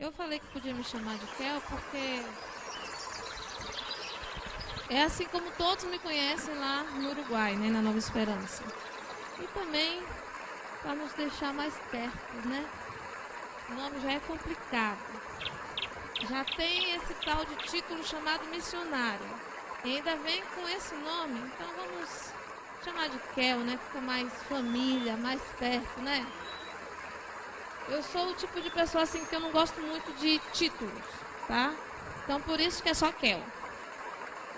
Eu falei que podia me chamar de Kel porque é assim como todos me conhecem lá no Uruguai, né, na Nova Esperança. E também para nos deixar mais perto, né? O nome já é complicado. Já tem esse tal de título chamado missionário. E ainda vem com esse nome, então vamos chamar de Kel, né? Fica mais família, mais perto, né? Eu sou o tipo de pessoa assim que eu não gosto muito de títulos, tá? Então por isso que é só Kel.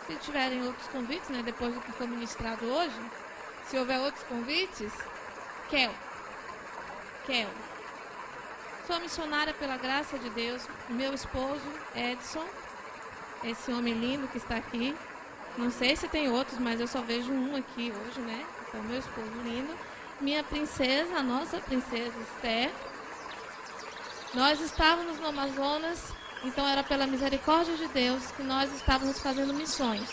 Se tiverem outros convites, né, depois do que foi ministrado hoje, se houver outros convites, Kel. Kel. Sou missionária pela graça de Deus. Meu esposo, Edson, esse homem lindo que está aqui. Não sei se tem outros, mas eu só vejo um aqui hoje, né? Então, meu esposo lindo. Minha princesa, a nossa princesa Esther. Nós estávamos no Amazonas, então era pela misericórdia de Deus que nós estávamos fazendo missões.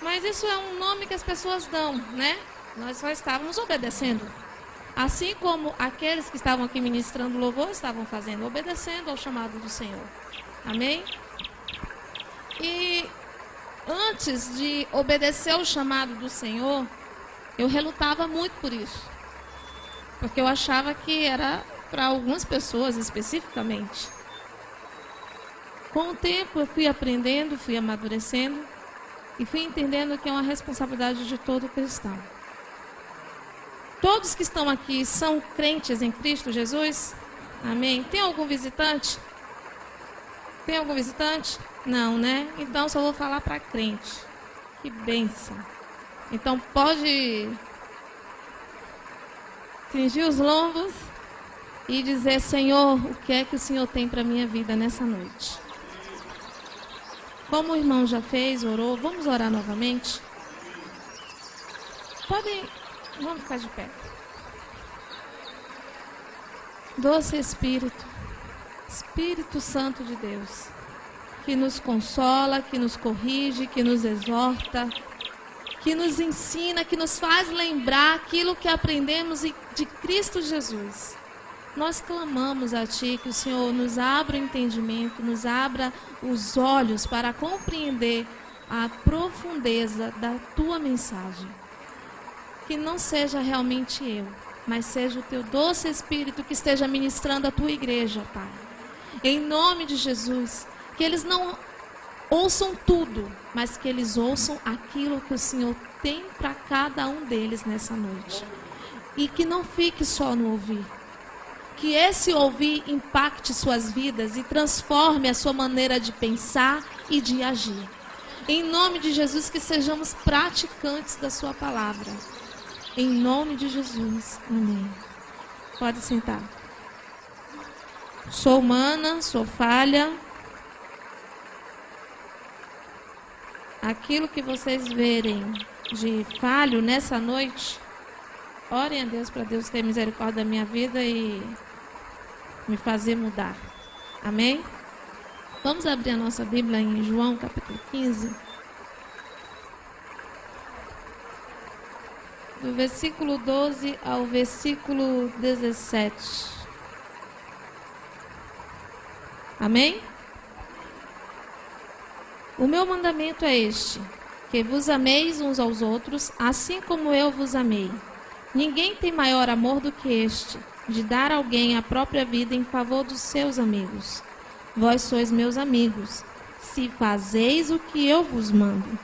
Mas isso é um nome que as pessoas dão, né? Nós só estávamos obedecendo. Assim como aqueles que estavam aqui ministrando louvor estavam fazendo, obedecendo ao chamado do Senhor. Amém? E antes de obedecer ao chamado do Senhor, eu relutava muito por isso. Porque eu achava que era para algumas pessoas especificamente. Com o tempo eu fui aprendendo, fui amadurecendo e fui entendendo que é uma responsabilidade de todo cristão. Todos que estão aqui são crentes em Cristo Jesus? Amém? Tem algum visitante? Tem algum visitante? Não, né? Então só vou falar para crente. Que bênção. Então pode cingir os lombos e dizer: Senhor, o que é que o Senhor tem para minha vida nessa noite? Como o irmão já fez, orou, vamos orar novamente? Podem, vamos ficar de pé. Doce Espírito, Espírito Santo de Deus, que nos consola, que nos corrige, que nos exorta, que nos ensina, que nos faz lembrar aquilo que aprendemos de Cristo Jesus nós clamamos a Ti que o Senhor nos abra o entendimento, nos abra os olhos para compreender a profundeza da Tua mensagem. Que não seja realmente eu, mas seja o Teu doce Espírito que esteja ministrando a Tua igreja, Pai. Em nome de Jesus, que eles não ouçam tudo, mas que eles ouçam aquilo que o Senhor tem para cada um deles nessa noite. E que não fique só no ouvir, que esse ouvir impacte suas vidas e transforme a sua maneira de pensar e de agir. Em nome de Jesus, que sejamos praticantes da Sua palavra. Em nome de Jesus. Amém. Pode sentar. Sou humana, sou falha. Aquilo que vocês verem de falho nessa noite, orem a Deus para Deus ter misericórdia da minha vida e me fazer mudar. Amém? Vamos abrir a nossa Bíblia em João capítulo 15. Do versículo 12 ao versículo 17. Amém? O meu mandamento é este: que vos ameis uns aos outros, assim como eu vos amei. Ninguém tem maior amor do que este de dar alguém a própria vida em favor dos seus amigos. Vós sois meus amigos, se fazeis o que eu vos mando.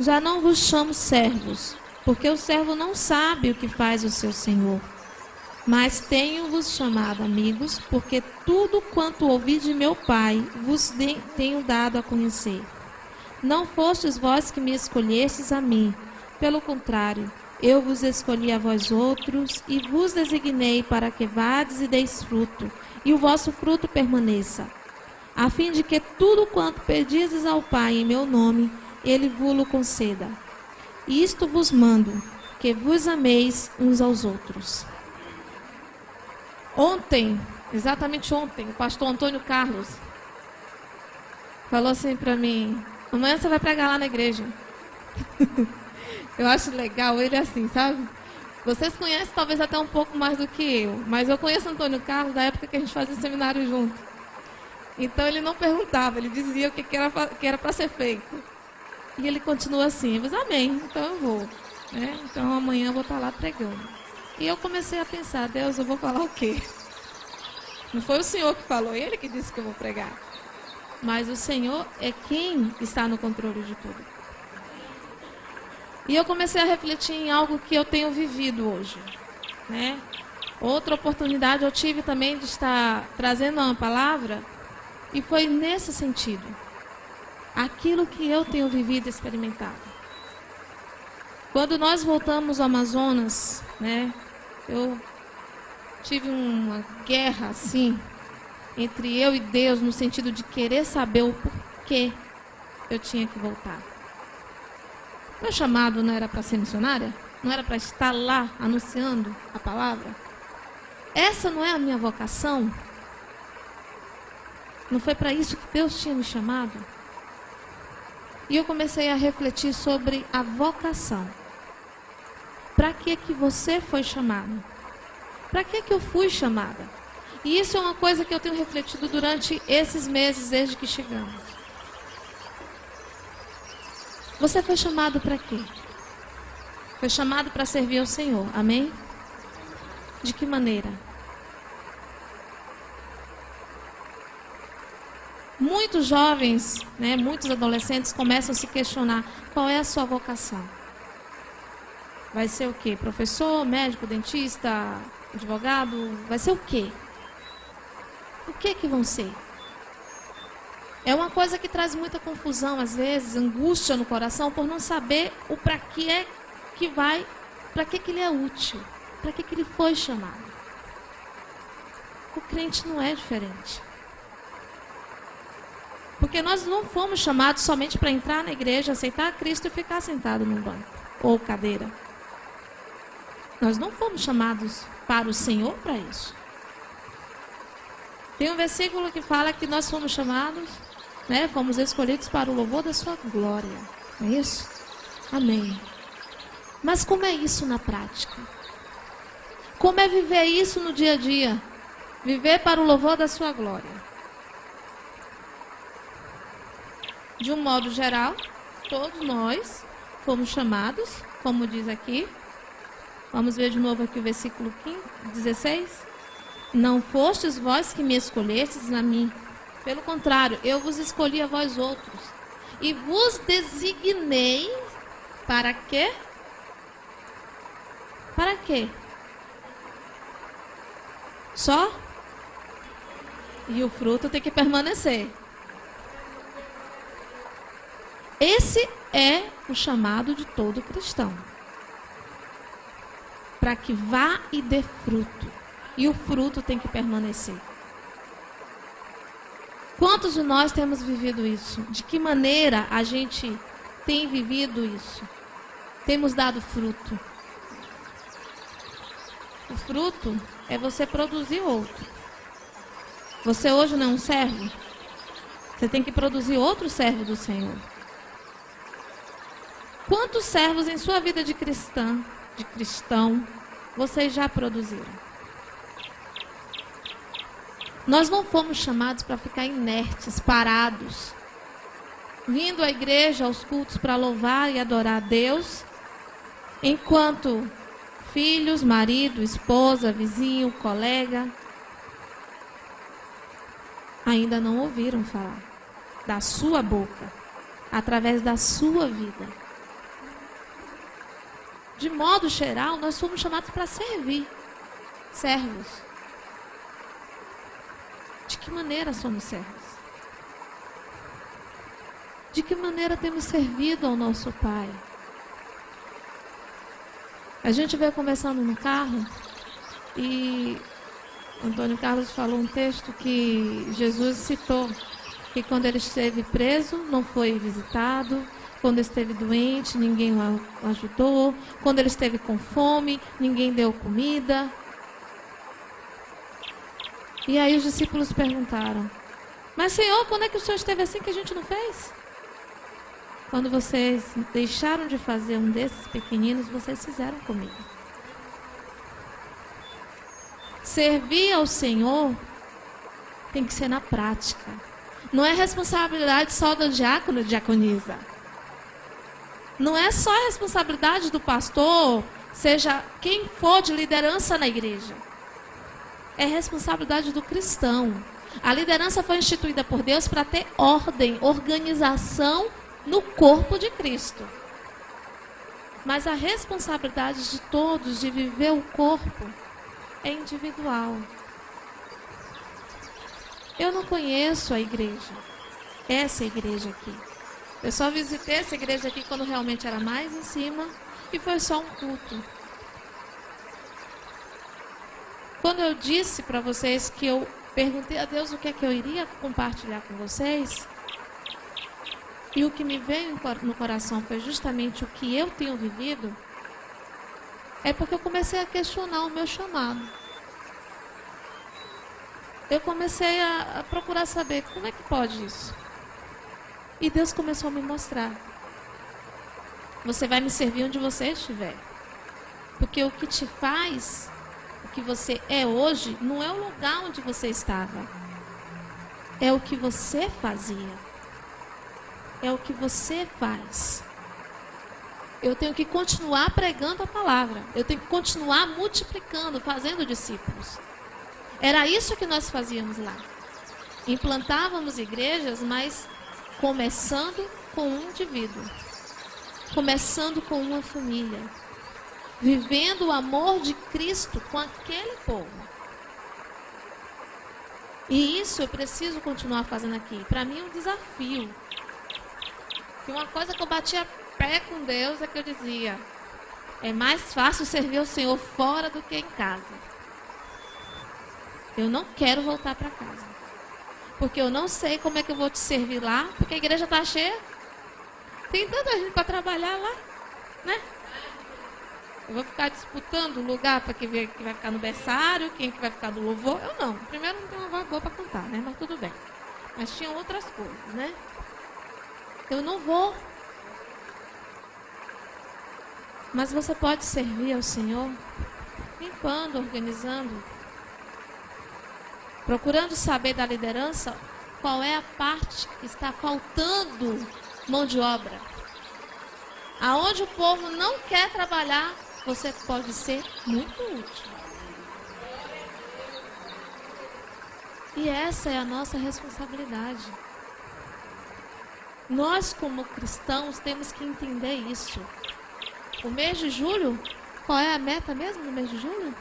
Já não vos chamo servos, porque o servo não sabe o que faz o seu senhor. Mas tenho-vos chamado amigos, porque tudo quanto ouvi de meu Pai vos tenho dado a conhecer. Não fostes vós que me escolhestes a mim, pelo contrário, eu vos escolhi a vós outros e vos designei para que vades e deis fruto, e o vosso fruto permaneça, a fim de que tudo quanto pedizes ao Pai em meu nome, ele vos conceda. Isto vos mando, que vos ameis uns aos outros. Ontem, exatamente ontem, o pastor Antônio Carlos falou assim para mim: amanhã você vai pregar lá na igreja. Eu acho legal ele assim, sabe? Vocês conhecem talvez até um pouco mais do que eu, mas eu conheço Antônio Carlos da época que a gente fazia seminário junto. Então ele não perguntava, ele dizia o que, era para ser feito. E ele continua assim, eu disse, amém, então eu vou. Né? Então amanhã eu vou estar lá pregando. E eu comecei a pensar, Deus, eu vou falar o quê? Não foi o Senhor que falou, ele que disse que eu vou pregar. Mas o Senhor é quem está no controle de tudo. E eu comecei a refletir em algo que eu tenho vivido hoje. Né? Outra oportunidade eu tive também de estar trazendo uma palavra e foi nesse sentido. Aquilo que eu tenho vivido e experimentado. Quando nós voltamos ao Amazonas, né, eu tive uma guerra assim entre eu e Deus no sentido de querer saber o porquê eu tinha que voltar. Meu chamado não era para ser missionária? Não era para estar lá anunciando a palavra? Essa não é a minha vocação? Não foi para isso que Deus tinha me chamado? E eu comecei a refletir sobre a vocação. Para que que você foi chamado? Para que que eu fui chamada? E isso é uma coisa que eu tenho refletido durante esses meses desde que chegamos. Você foi chamado para quê? Foi chamado para servir ao Senhor. Amém? De que maneira? Muitos jovens, né, muitos adolescentes começam a se questionar qual é a sua vocação. Vai ser o quê? Professor, médico, dentista, advogado? Vai ser o quê? O que que vão ser? É uma coisa que traz muita confusão às vezes, angústia no coração por não saber o para que é que vai, para que que ele é útil, para que que ele foi chamado. O crente não é diferente. Porque nós não fomos chamados somente para entrar na igreja, aceitar Cristo e ficar sentado num banco ou cadeira. Nós não fomos chamados para o Senhor para isso. Tem um versículo que fala que nós fomos chamados, né, fomos escolhidos para o louvor da sua glória. É isso? Amém. Mas como é isso na prática? Como é viver isso no dia a dia? Viver para o louvor da sua glória. De um modo geral, todos nós fomos chamados, como diz aqui. Vamos ver de novo aqui o versículo 15, 16. Não fostes vós que me escolhestes na mim. Pelo contrário, eu vos escolhi a vós outros. E vos designei para quê? Para quê? Só? E o fruto tem que permanecer. Esse é o chamado de todo cristão. Para que vá e dê fruto. E o fruto tem que permanecer. Quantos de nós temos vivido isso? De que maneira a gente tem vivido isso? Temos dado fruto. O fruto é você produzir outro. Você hoje não é um servo? Você tem que produzir outro servo do Senhor. Quantos servos em sua vida de cristã, de cristão, vocês já produziram? Nós não fomos chamados para ficar inertes, parados, vindo à igreja, aos cultos para louvar e adorar a Deus, enquanto filhos, marido, esposa, vizinho, colega ainda não ouviram falar da sua boca, através da sua vida. De modo geral, nós somos chamados para servir. Servos. De que maneira somos servos? De que maneira temos servido ao nosso Pai? A gente veio conversando no carro e Antônio Carlos falou um texto que Jesus citou, que quando ele esteve preso, não foi visitado, quando esteve doente, ninguém o ajudou. Quando ele esteve com fome, ninguém deu comida. E aí os discípulos perguntaram: Mas Senhor, quando é que o Senhor esteve assim que a gente não fez? Quando vocês deixaram de fazer um desses pequeninos, vocês fizeram comigo. Servir ao Senhor tem que ser na prática. Não é responsabilidade só do diácono diaconisa. Não é só a responsabilidade do pastor, seja quem for de liderança na igreja. É responsabilidade do cristão. A liderança foi instituída por Deus para ter ordem, organização no corpo de Cristo. Mas a responsabilidade de todos de viver o corpo é individual. Eu não conheço a igreja, essa igreja aqui. Eu só visitei essa igreja aqui quando realmente era mais em cima e foi só um culto. Quando eu disse para vocês que eu perguntei a Deus o que é que eu iria compartilhar com vocês, e o que me veio no coração foi justamente o que eu tenho vivido, é porque eu comecei a questionar o meu chamado. Eu comecei a, a procurar saber como é que pode isso. E Deus começou a me mostrar. Você vai me servir onde você estiver. Porque o que te faz que você é hoje não é o lugar onde você estava. É o que você fazia. É o que você faz. Eu tenho que continuar pregando a palavra. Eu tenho que continuar multiplicando, fazendo discípulos. Era isso que nós fazíamos lá. Implantávamos igrejas, mas Começando com um indivíduo, começando com uma família, vivendo o amor de Cristo com aquele povo. E isso eu preciso continuar fazendo aqui. Para mim é um desafio. E uma coisa que eu batia pé com Deus é que eu dizia: é mais fácil servir o Senhor fora do que em casa. Eu não quero voltar para casa. Porque eu não sei como é que eu vou te servir lá, porque a igreja está cheia. Tem tanta gente para trabalhar lá, né? Eu vou ficar disputando o lugar para quem vai ficar no berçário, quem que vai ficar no louvor. Eu não. Primeiro não tenho uma voz boa para cantar, né? Mas tudo bem. Mas tinha outras coisas, né? Eu não vou. Mas você pode servir ao Senhor limpando, organizando, procurando saber da liderança qual é a parte que está faltando mão de obra. Aonde o povo não quer trabalhar, você pode ser muito útil. E essa é a nossa responsabilidade. Nós, como cristãos, temos que entender isso. O mês de julho, qual é a meta mesmo no mês de julho?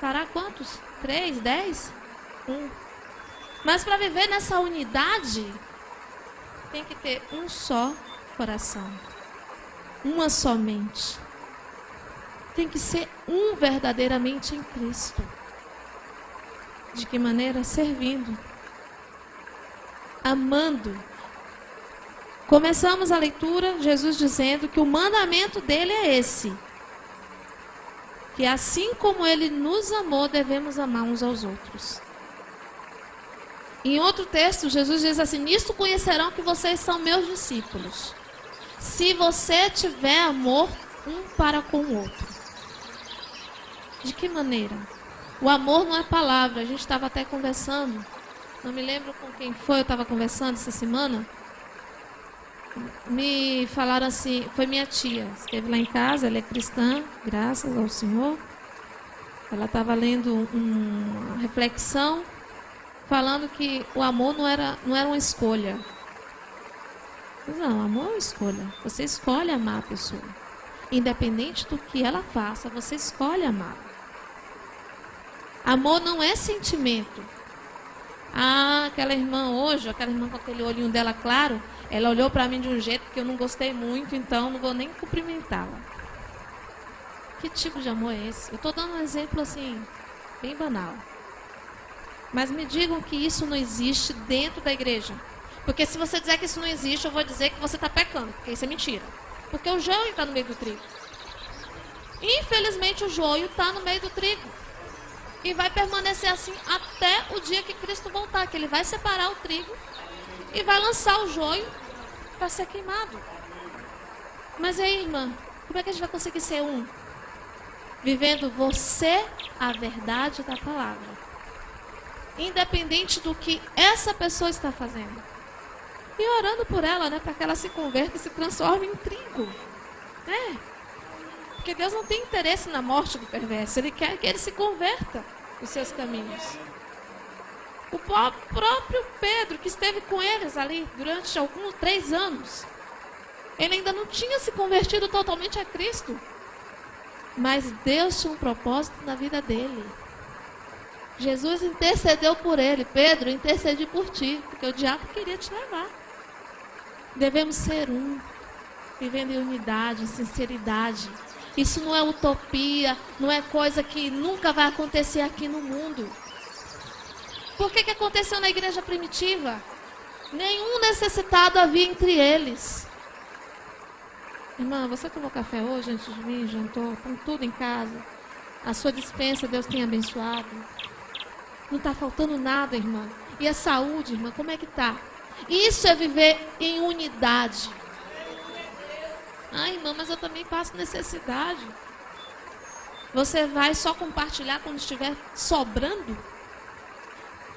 Fará quantos? Três? Dez? Um. Mas para viver nessa unidade, tem que ter um só coração. Uma só mente. Tem que ser um verdadeiramente em Cristo. De que maneira? Servindo. Amando. Começamos a leitura, Jesus dizendo que o mandamento dele é esse: que assim como ele nos amou, devemos amar uns aos outros. Em outro texto, Jesus diz assim: Nisto conhecerão que vocês são meus discípulos, se você tiver amor um para com o outro. De que maneira? O amor não é palavra. A gente estava até conversando. Não me lembro com quem foi, eu estava conversando essa semana me falaram assim, foi minha tia, esteve lá em casa, ela é cristã, graças ao Senhor. Ela estava lendo uma reflexão falando que o amor não era, não era uma escolha. Não, amor é uma escolha. Você escolhe amar a pessoa. Independente do que ela faça, você escolhe amar. Amor não é sentimento. Ah, aquela irmã hoje, aquela irmã com aquele olhinho dela claro, ela olhou para mim de um jeito que eu não gostei muito, então não vou nem cumprimentá-la. Que tipo de amor é esse? Eu estou dando um exemplo assim, bem banal. Mas me digam que isso não existe dentro da igreja. Porque se você dizer que isso não existe, eu vou dizer que você está pecando, porque isso é mentira. Porque o joio está no meio do trigo. Infelizmente, o joio está no meio do trigo. E vai permanecer assim até o dia que Cristo voltar, que ele vai separar o trigo e vai lançar o joio para ser queimado. Mas aí, irmã, como é que a gente vai conseguir ser um? Vivendo você a verdade da palavra. independente do que essa pessoa está fazendo. E orando por ela, né, para que ela se converta e se transforme em trigo. Né? Porque Deus não tem interesse na morte do perverso, Ele quer que ele se converta os seus caminhos. O próprio Pedro, que esteve com eles ali durante alguns três anos, ele ainda não tinha se convertido totalmente a Cristo. Mas Deus tinha um propósito na vida dele. Jesus intercedeu por ele. Pedro, intercedi por ti, porque o diabo queria te levar. Devemos ser um, vivendo em unidade, em sinceridade. Isso não é utopia, não é coisa que nunca vai acontecer aqui no mundo. Por que, que aconteceu na igreja primitiva? Nenhum necessitado havia entre eles. Irmã, você tomou café hoje antes de mim? Jantou? Com tudo em casa? A sua dispensa Deus tem abençoado? Não está faltando nada, irmã. E a saúde, irmã, como é que está? Isso é viver em unidade. Ai, irmã, mas eu também passo necessidade. Você vai só compartilhar quando estiver sobrando?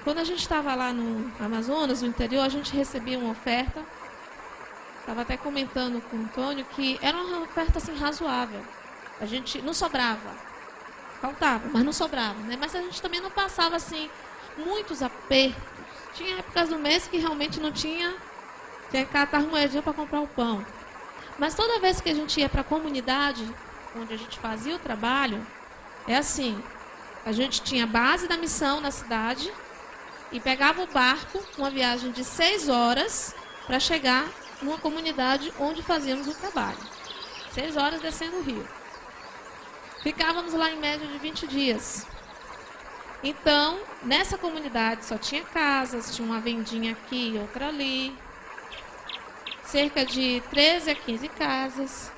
Quando a gente estava lá no Amazonas, no interior, a gente recebia uma oferta. Estava até comentando com o Antônio que era uma oferta assim razoável. A gente não sobrava. Faltava, mas não sobrava. Né? Mas a gente também não passava assim muitos apertos. Tinha épocas do mês que realmente não tinha. Tinha que catar moedinha para comprar o pão. Mas toda vez que a gente ia para a comunidade, onde a gente fazia o trabalho, é assim: a gente tinha base da missão na cidade, e pegava o barco, uma viagem de seis horas, para chegar numa comunidade onde fazíamos o trabalho. Seis horas descendo o rio. Ficávamos lá em média de 20 dias. Então, nessa comunidade só tinha casas, tinha uma vendinha aqui outra ali. Cerca de 13 a 15 casas.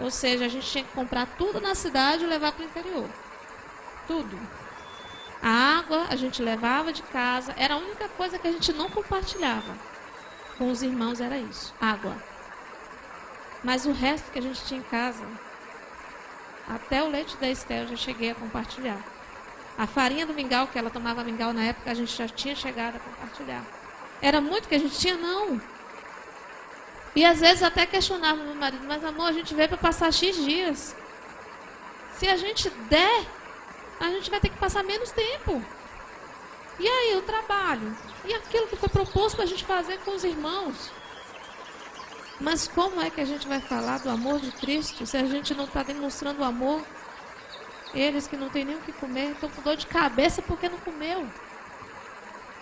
Ou seja, a gente tinha que comprar tudo na cidade e levar para o interior. Tudo. A água a gente levava de casa, era a única coisa que a gente não compartilhava. Com os irmãos era isso, água. Mas o resto que a gente tinha em casa, até o leite da Estel eu já cheguei a compartilhar. A farinha do mingau, que ela tomava mingau na época, a gente já tinha chegado a compartilhar. Era muito que a gente tinha? Não. E às vezes até questionava meu marido, mas amor, a gente veio para passar X dias. Se a gente der a gente vai ter que passar menos tempo. E aí, o trabalho? E aquilo que foi proposto para a gente fazer com os irmãos? Mas como é que a gente vai falar do amor de Cristo se a gente não está demonstrando o amor? Eles que não têm nem o que comer estão com dor de cabeça porque não comeu.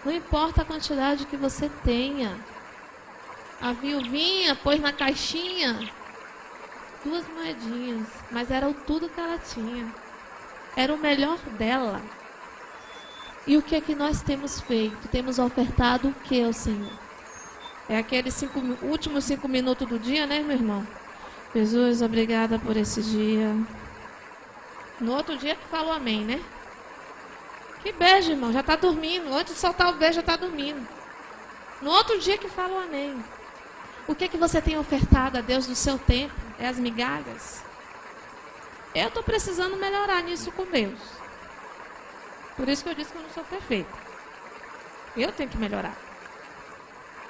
Não importa a quantidade que você tenha. A viuvinha pôs na caixinha duas moedinhas, mas era o tudo que ela tinha era o melhor dela. E o que é que nós temos feito? Temos ofertado o que ao Senhor? É aqueles cinco, últimos cinco minutos do dia, né, meu irmão? Jesus, obrigada por esse dia. No outro dia que falou amém, né? Que beijo, irmão. Já está dormindo. Antes de soltar o beijo, já está dormindo. No outro dia que falou amém. O que é que você tem ofertado a Deus do seu tempo? É as migalhas? Eu estou precisando melhorar nisso com Deus. Por isso que eu disse que eu não sou perfeita. Eu tenho que melhorar.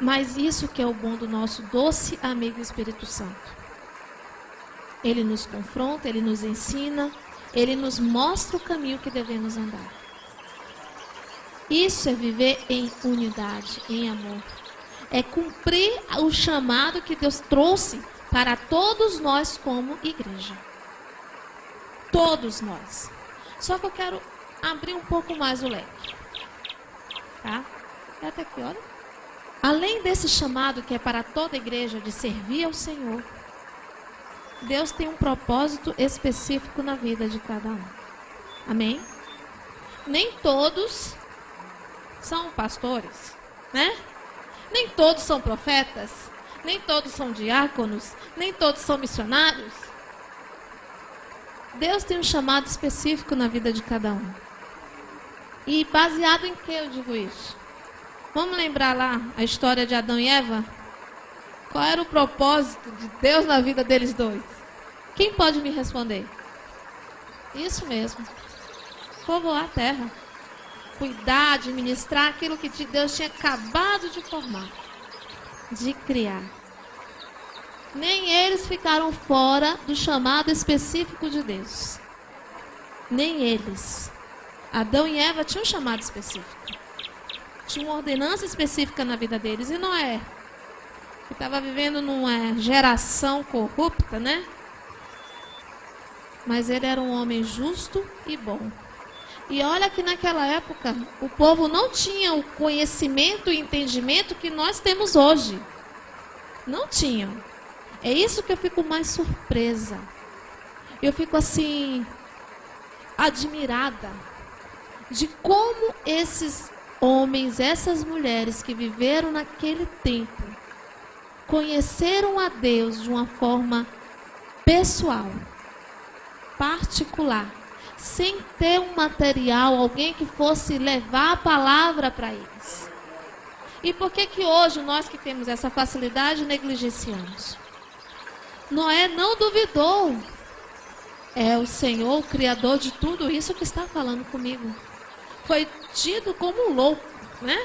Mas isso que é o bom do nosso doce amigo Espírito Santo. Ele nos confronta, ele nos ensina, ele nos mostra o caminho que devemos andar. Isso é viver em unidade, em amor. É cumprir o chamado que Deus trouxe para todos nós como igreja. Todos nós. Só que eu quero abrir um pouco mais o leque. Tá? É até aqui, olha. Além desse chamado que é para toda igreja de servir ao Senhor, Deus tem um propósito específico na vida de cada um. Amém? Nem todos são pastores, né? Nem todos são profetas, nem todos são diáconos, nem todos são missionários. Deus tem um chamado específico na vida de cada um. E baseado em que eu digo isso? Vamos lembrar lá a história de Adão e Eva? Qual era o propósito de Deus na vida deles dois? Quem pode me responder? Isso mesmo. Povoar a terra. Cuidar, administrar aquilo que Deus tinha acabado de formar, de criar. Nem eles ficaram fora do chamado específico de Deus. Nem eles. Adão e Eva tinham um chamado específico. Tinha uma ordenança específica na vida deles. E Noé, que estava vivendo numa geração corrupta, né? Mas ele era um homem justo e bom. E olha que naquela época o povo não tinha o conhecimento e entendimento que nós temos hoje. Não tinham. É isso que eu fico mais surpresa. Eu fico assim admirada de como esses homens, essas mulheres que viveram naquele tempo, conheceram a Deus de uma forma pessoal, particular, sem ter um material, alguém que fosse levar a palavra para eles. E por que que hoje nós que temos essa facilidade negligenciamos? Noé não duvidou. É o Senhor, o Criador de tudo isso que está falando comigo foi tido como louco, né?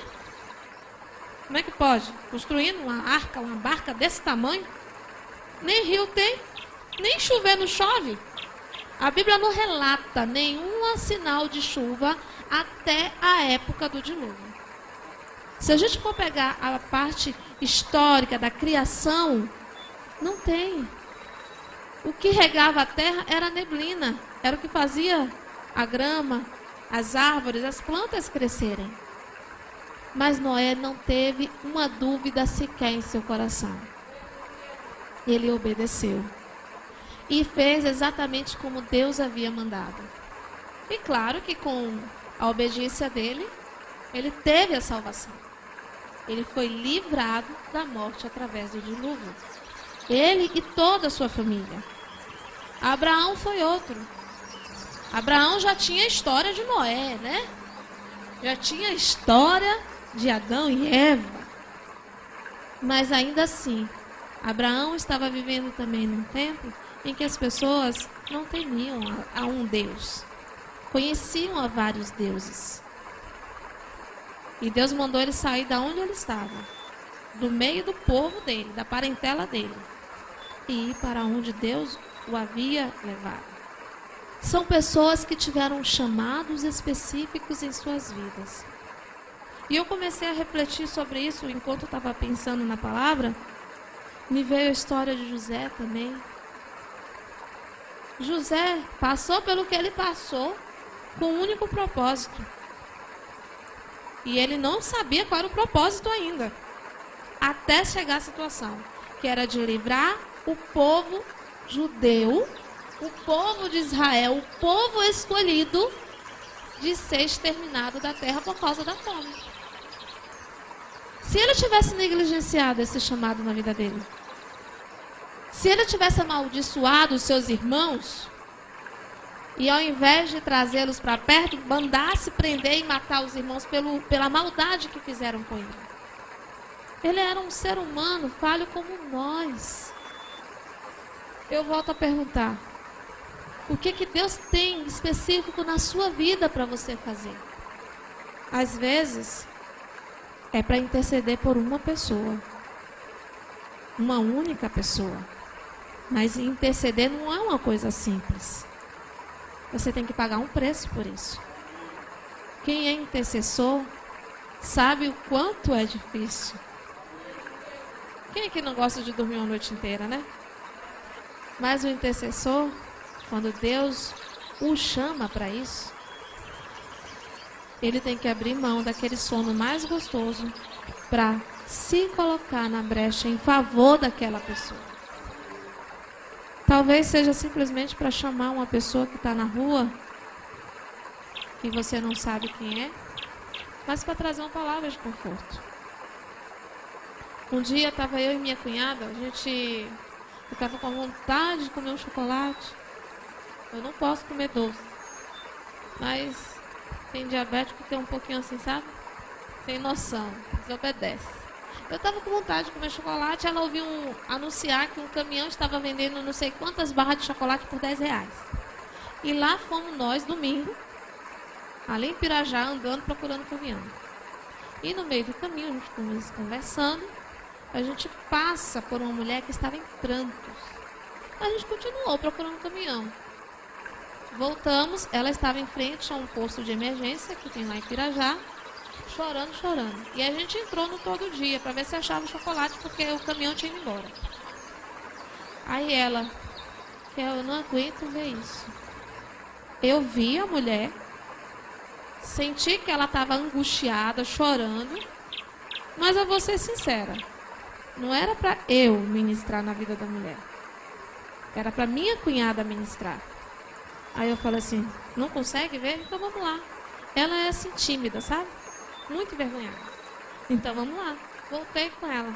Como é que pode? Construindo uma arca, uma barca desse tamanho? Nem rio tem, nem chovendo chove. A Bíblia não relata nenhum sinal de chuva até a época do dilúvio. Se a gente for pegar a parte histórica da criação, não tem. O que regava a terra era neblina, era o que fazia a grama, as árvores, as plantas crescerem. Mas Noé não teve uma dúvida sequer em seu coração. Ele obedeceu. E fez exatamente como Deus havia mandado. E claro que com a obediência dele, ele teve a salvação. Ele foi livrado da morte através do dilúvio. Ele e toda a sua família. Abraão foi outro. Abraão já tinha a história de Noé, né? Já tinha a história de Adão e Eva. Mas ainda assim, Abraão estava vivendo também num tempo em que as pessoas não temiam a, um Deus. Conheciam a vários deuses. E Deus mandou ele sair da onde ele estava, do meio do povo dele, da parentela dele, e ir para onde Deus o havia levado. São pessoas que tiveram chamados específicos em suas vidas. E eu comecei a refletir sobre isso enquanto estava pensando na palavra. Me veio a história de José também. José passou pelo que ele passou com um único propósito. E ele não sabia qual era o propósito ainda. Até chegar a situação, que era de livrar o povo judeu o povo de Israel, o povo escolhido, de ser exterminado da terra por causa da fome. Se ele tivesse negligenciado esse chamado na vida dele, se ele tivesse amaldiçoado os seus irmãos, e ao invés de trazê-los para perto, mandasse prender e matar os irmãos pelo, pela maldade que fizeram com ele. Ele era um ser humano falho como nós. Eu volto a perguntar: o que, que Deus tem específico na sua vida para você fazer. Às vezes, é para interceder por uma pessoa. Uma única pessoa. Mas interceder não é uma coisa simples. Você tem que pagar um preço por isso. Quem é intercessor sabe o quanto é difícil. Quem é que não gosta de dormir uma noite inteira, né? Mas o intercessor quando Deus o chama para isso, ele tem que abrir mão daquele sono mais gostoso para se colocar na brecha em favor daquela pessoa. Talvez seja simplesmente para chamar uma pessoa que está na rua, que você não sabe quem é, mas para trazer uma palavra de conforto. Um dia estava eu e minha cunhada, a gente estava com vontade de comer um chocolate. Eu não posso comer doce. Mas tem diabético que tem um pouquinho assim, sabe? Tem noção, desobedece. Eu estava com vontade de comer chocolate, ela ouviu um, anunciar que um caminhão estava vendendo não sei quantas barras de chocolate por 10 reais. E lá fomos nós, domingo, ali em Pirajá, andando, procurando caminhão. E no meio do caminho, a gente conversando, a gente passa por uma mulher que estava em prantos. A gente continuou procurando caminhão. Voltamos, ela estava em frente a um posto de emergência que tem lá em Pirajá, chorando, chorando. E a gente entrou no todo dia para ver se achava chocolate, porque o caminhão tinha ido embora. Aí ela, eu não aguento ver isso. Eu vi a mulher, senti que ela estava angustiada, chorando, mas eu vou ser sincera, não era para eu ministrar na vida da mulher, era para minha cunhada ministrar. Aí eu falei assim: não consegue ver? Então vamos lá. Ela é assim tímida, sabe? Muito envergonhada. Então vamos lá. Voltei com ela.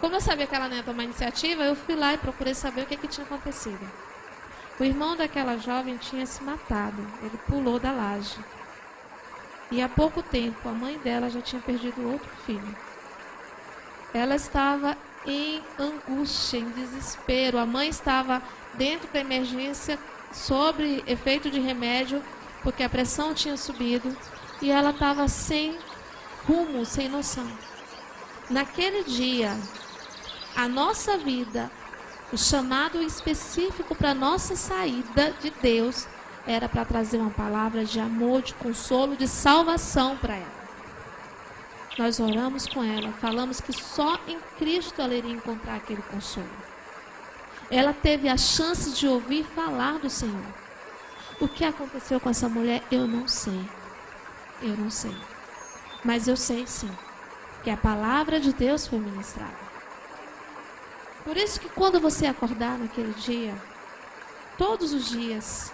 Como eu sabia que ela não ia tomar iniciativa, eu fui lá e procurei saber o que, que tinha acontecido. O irmão daquela jovem tinha se matado. Ele pulou da laje. E há pouco tempo a mãe dela já tinha perdido outro filho. Ela estava em angústia, em desespero. A mãe estava dentro da emergência sobre efeito de remédio, porque a pressão tinha subido e ela estava sem rumo, sem noção. Naquele dia, a nossa vida, o chamado específico para nossa saída de Deus era para trazer uma palavra de amor, de consolo, de salvação para ela. Nós oramos com ela, falamos que só em Cristo ela iria encontrar aquele consolo. Ela teve a chance de ouvir falar do Senhor. O que aconteceu com essa mulher, eu não sei. Eu não sei. Mas eu sei sim que a palavra de Deus foi ministrada. Por isso que quando você acordar naquele dia, todos os dias,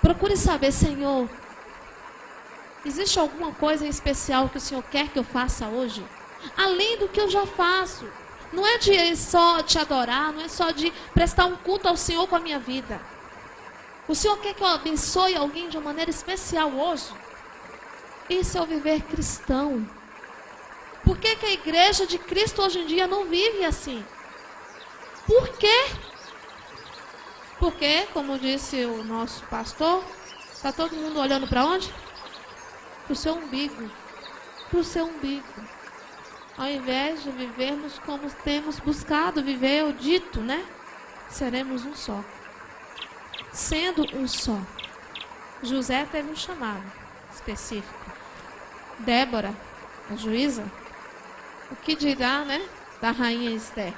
procure saber, Senhor, existe alguma coisa especial que o Senhor quer que eu faça hoje? Além do que eu já faço. Não é de só te adorar, não é só de prestar um culto ao Senhor com a minha vida. O Senhor quer que eu abençoe alguém de uma maneira especial hoje. Isso é o viver cristão. Por que, que a igreja de Cristo hoje em dia não vive assim? Por quê? Porque, como disse o nosso pastor, está todo mundo olhando para onde? Para o seu umbigo. Para o seu umbigo ao invés de vivermos como temos buscado viver, o dito, né? Seremos um só. Sendo um só. José teve um chamado específico. Débora, a juíza, o que dirá, né? Da rainha Esther.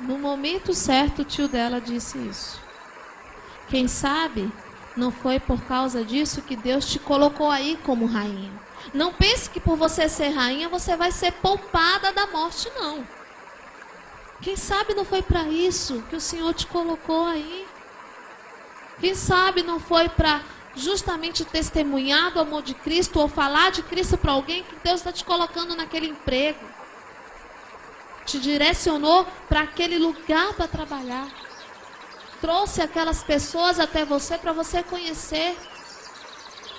No momento certo, o tio dela disse isso. Quem sabe não foi por causa disso que Deus te colocou aí como rainha. Não pense que por você ser rainha você vai ser poupada da morte, não. Quem sabe não foi para isso que o Senhor te colocou aí? Quem sabe não foi para justamente testemunhar do amor de Cristo ou falar de Cristo para alguém que Deus está te colocando naquele emprego? Te direcionou para aquele lugar para trabalhar. Trouxe aquelas pessoas até você para você conhecer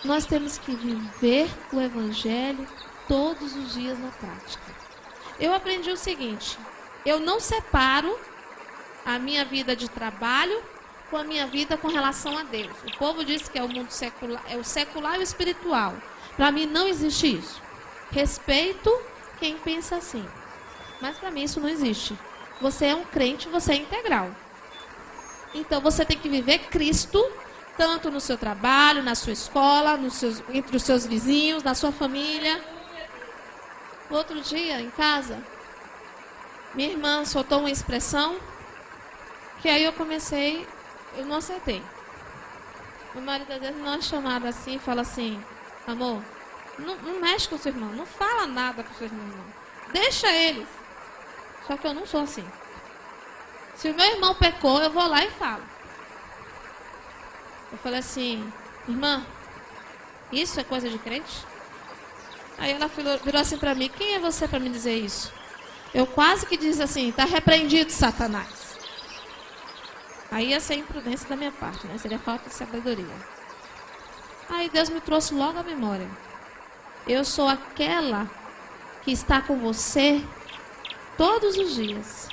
nós temos que viver o Evangelho todos os dias na prática. Eu aprendi o seguinte: eu não separo a minha vida de trabalho com a minha vida com relação a Deus. O povo diz que é o mundo secular, é o secular e o espiritual. Para mim não existe isso. Respeito quem pensa assim. Mas para mim isso não existe. Você é um crente, você é integral. Então você tem que viver Cristo tanto no seu trabalho, na sua escola, seus, entre os seus vizinhos, na sua família. Outro dia, em casa, minha irmã soltou uma expressão que aí eu comecei, eu não acertei. O marido às vezes não é chamado assim e fala assim, amor, não, não, mexe com seu irmão, não fala nada com seu irmão, não. Deixa eles. Só que eu não sou assim. Se o meu irmão pecou, eu vou lá e falo. Eu falei assim, irmã, isso é coisa de crente? Aí ela virou assim para mim, quem é você para me dizer isso? Eu quase que disse assim, está repreendido, Satanás. Aí ia ser imprudência da minha parte, né? Seria falta de sabedoria. Aí Deus me trouxe logo a memória. Eu sou aquela que está com você todos os dias.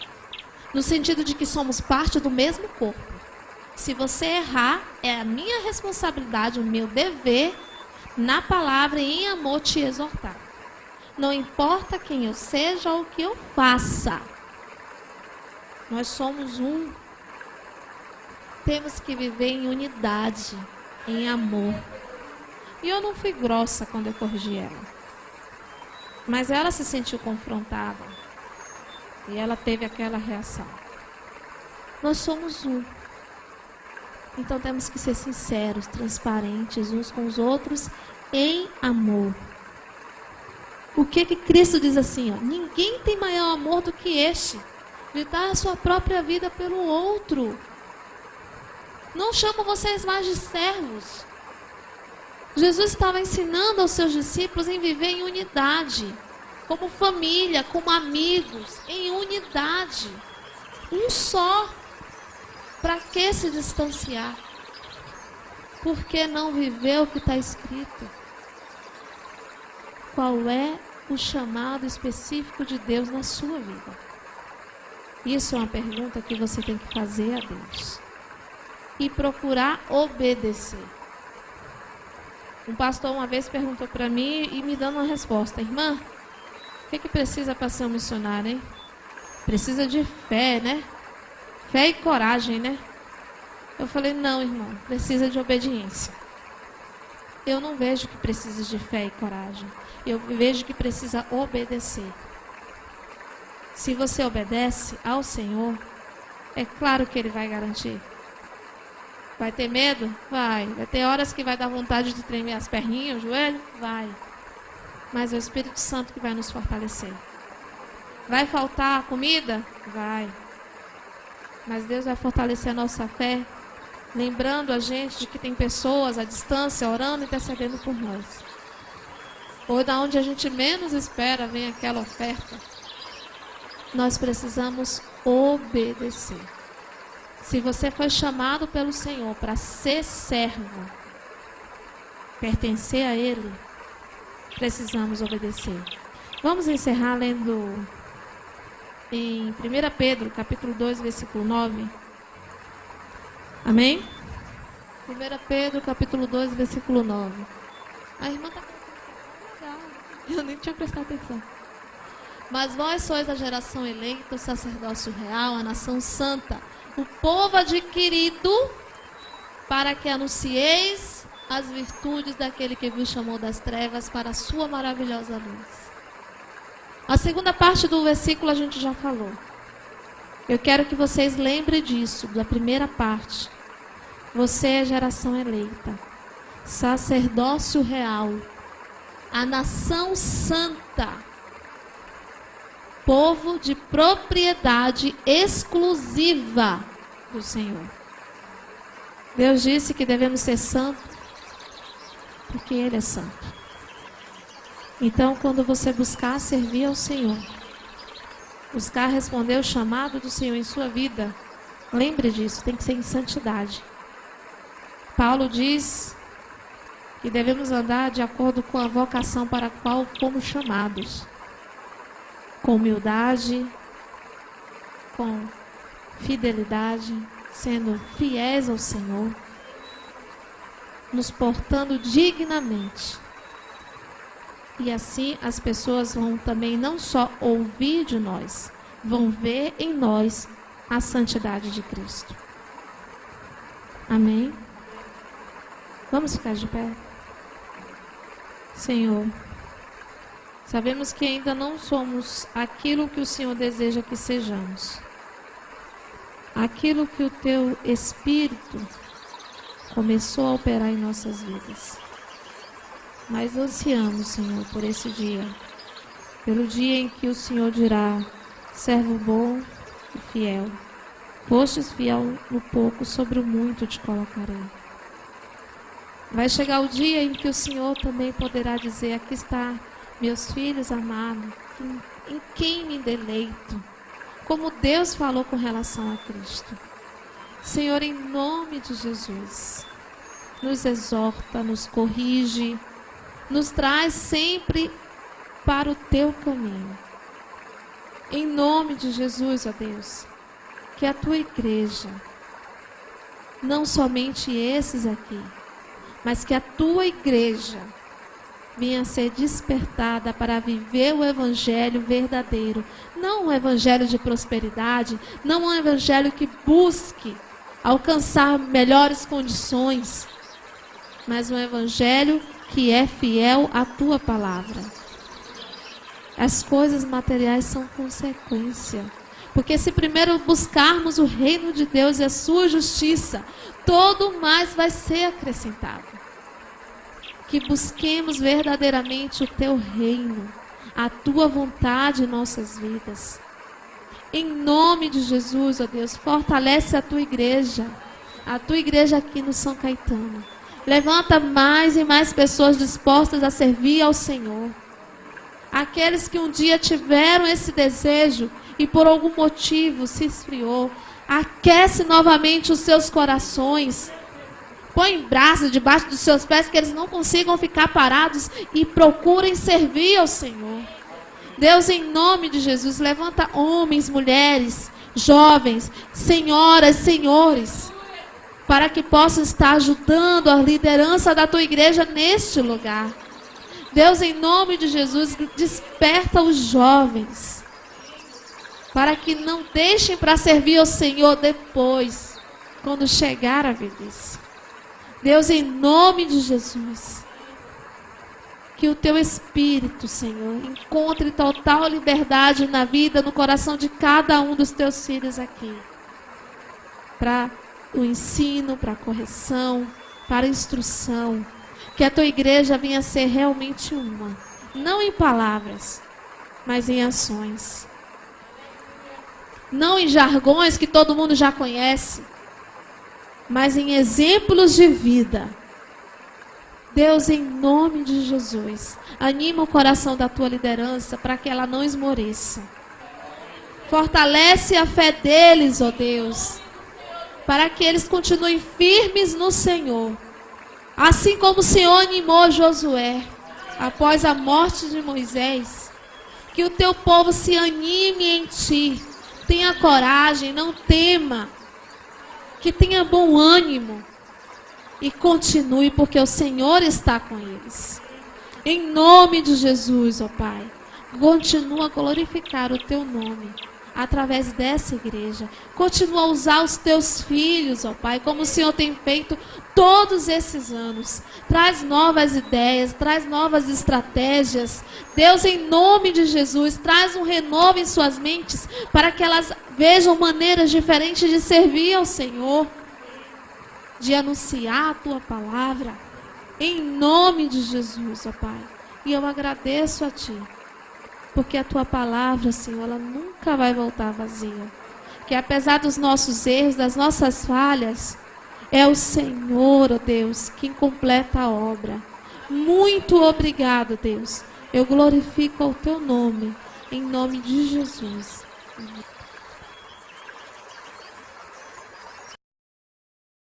No sentido de que somos parte do mesmo corpo. Se você errar, é a minha responsabilidade, o meu dever, na palavra e em amor te exortar. Não importa quem eu seja ou o que eu faça. Nós somos um. Temos que viver em unidade, em amor. E eu não fui grossa quando eu corrigi ela. Mas ela se sentiu confrontada. E ela teve aquela reação. Nós somos um. Então temos que ser sinceros, transparentes uns com os outros em amor. O que que Cristo diz assim, ó? Ninguém tem maior amor do que este, de dar a sua própria vida pelo outro. Não chamo vocês mais de servos. Jesus estava ensinando aos seus discípulos em viver em unidade, como família, como amigos, em unidade. Um só. Para que se distanciar? Por que não viver o que está escrito? Qual é o chamado específico de Deus na sua vida? Isso é uma pergunta que você tem que fazer a Deus. E procurar obedecer. Um pastor uma vez perguntou para mim e me dando uma resposta: Irmã, o que, que precisa para ser um missionário, hein? Precisa de fé, né? Fé e coragem, né? Eu falei: Não, irmão, precisa de obediência. Eu não vejo que precisa de fé e coragem. Eu vejo que precisa obedecer. Se você obedece ao Senhor, é claro que Ele vai garantir. Vai ter medo? Vai. Vai ter horas que vai dar vontade de tremer as perninhas, o joelho? Vai. Mas é o Espírito Santo que vai nos fortalecer. Vai faltar comida? Vai. Mas Deus vai fortalecer a nossa fé, lembrando a gente de que tem pessoas à distância orando e intercedendo por nós. Ou da onde a gente menos espera vem aquela oferta. Nós precisamos obedecer. Se você foi chamado pelo Senhor para ser servo, pertencer a Ele, precisamos obedecer. Vamos encerrar lendo em 1 Pedro, capítulo 2, versículo 9. Amém? 1 Pedro, capítulo 2, versículo 9. A irmã está legal. Eu nem tinha prestado atenção. Mas vós sois a geração eleita, o sacerdócio real, a nação santa o povo adquirido, para que anuncieis as virtudes daquele que vos chamou das trevas para a sua maravilhosa luz. A segunda parte do versículo a gente já falou. Eu quero que vocês lembrem disso, da primeira parte. Você é geração eleita, sacerdócio real, a nação santa povo de propriedade exclusiva do Senhor. Deus disse que devemos ser santos porque Ele é santo. Então, quando você buscar servir ao Senhor, buscar responder o chamado do Senhor em sua vida, lembre disso, tem que ser em santidade. Paulo diz que devemos andar de acordo com a vocação para a qual fomos chamados com humildade, com fidelidade, sendo fiéis ao Senhor, nos portando dignamente. E assim as pessoas vão também não só ouvir de nós, vão ver em nós a santidade de Cristo. Amém? Vamos ficar de pé? Senhor. Sabemos que ainda não somos aquilo que o Senhor deseja que sejamos. Aquilo que o teu Espírito começou a operar em nossas vidas. Mas ansiamos, Senhor, por esse dia. Pelo dia em que o Senhor dirá: servo bom e fiel. Fostes fiel no pouco, sobre o muito te colocarei. Vai chegar o dia em que o Senhor também poderá dizer: aqui está meus filhos amados, em quem me deleito, como Deus falou com relação a Cristo. Senhor, em nome de Jesus, nos exorta, nos corrige, nos traz sempre para o teu caminho. Em nome de Jesus, ó Deus, que a tua igreja não somente esses aqui, mas que a tua igreja venha ser despertada para viver o evangelho verdadeiro, não um evangelho de prosperidade, não um evangelho que busque alcançar melhores condições, mas um evangelho que é fiel à tua palavra. As coisas materiais são consequência. Porque se primeiro buscarmos o reino de Deus e a sua justiça, todo mais vai ser acrescentado. Que busquemos verdadeiramente o teu reino, a tua vontade em nossas vidas. Em nome de Jesus, ó Deus, fortalece a tua igreja, a tua igreja aqui no São Caetano. Levanta mais e mais pessoas dispostas a servir ao Senhor. Aqueles que um dia tiveram esse desejo e por algum motivo se esfriou, aquece novamente os seus corações. Põe braços debaixo dos seus pés que eles não consigam ficar parados e procurem servir ao Senhor. Deus, em nome de Jesus, levanta homens, mulheres, jovens, senhoras, senhores, para que possam estar ajudando a liderança da tua igreja neste lugar. Deus, em nome de Jesus, desperta os jovens, para que não deixem para servir ao Senhor depois, quando chegar a velhice. Deus, em nome de Jesus, que o teu Espírito, Senhor, encontre total liberdade na vida, no coração de cada um dos teus filhos aqui. Para o ensino, para a correção, para a instrução. Que a tua igreja venha ser realmente uma. Não em palavras, mas em ações. Não em jargões que todo mundo já conhece, mas em exemplos de vida Deus, em nome de Jesus, anima o coração da tua liderança para que ela não esmoreça. Fortalece a fé deles, ó Deus, para que eles continuem firmes no Senhor. Assim como o Senhor animou Josué após a morte de Moisés, que o teu povo se anime em ti, tenha coragem, não tema, que tenha bom ânimo e continue, porque o Senhor está com eles. Em nome de Jesus, ó Pai, continua a glorificar o teu nome através dessa igreja. Continua a usar os teus filhos, ó Pai, como o Senhor tem feito todos esses anos. Traz novas ideias, traz novas estratégias. Deus, em nome de Jesus, traz um renovo em suas mentes para que elas vejam maneiras diferentes de servir ao Senhor de anunciar a tua palavra. Em nome de Jesus, ó Pai. E eu agradeço a Ti. Porque a tua palavra, Senhor, ela nunca vai voltar vazia. Que apesar dos nossos erros, das nossas falhas, é o Senhor, ó Deus, quem completa a obra. Muito obrigado, Deus. Eu glorifico o teu nome, em nome de Jesus.